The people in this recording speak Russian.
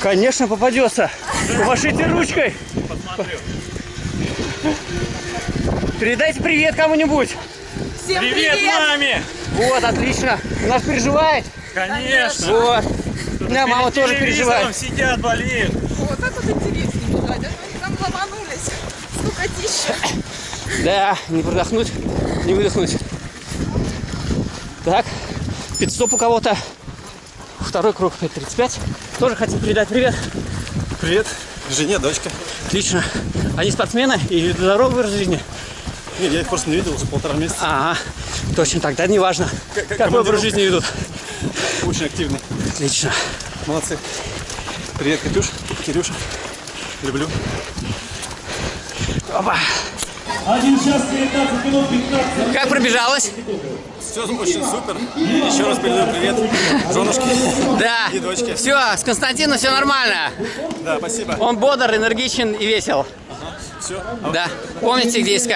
Конечно, попадется. Помашите ручкой. Посмотрю. Передайте привет кому-нибудь. Всем Привет, привет! маме! Вот, отлично. У нас переживает. Конечно! Вот. У меня мама тоже переживает. сидят, болеют. Вот так вот интереснее бежать. А то они там ломанулись. Скукотища. Да, не продохнуть, не выдохнуть. Так, пидстоп у кого-то. Второй круг 5.35. Тоже хотим передать привет. Привет, жене, дочке. Отлично. Они спортсмены и здоровы в жизни. Не, я их просто не видел уже полтора месяца. Ага, точно тогда не важно, Как- как какой образ жизни ведут. Очень активный. Отлично. Молодцы. Привет, Катюш, Кирюша. Люблю. Опа. 1 час 19 минут 15 Как пробежалась? Все очень супер. Еще раз передаю привет женушке Да. и дочке. Все, с Константином все нормально. Да, спасибо. Он бодр, энергичен и весел. Все. Да. Помните, где искать.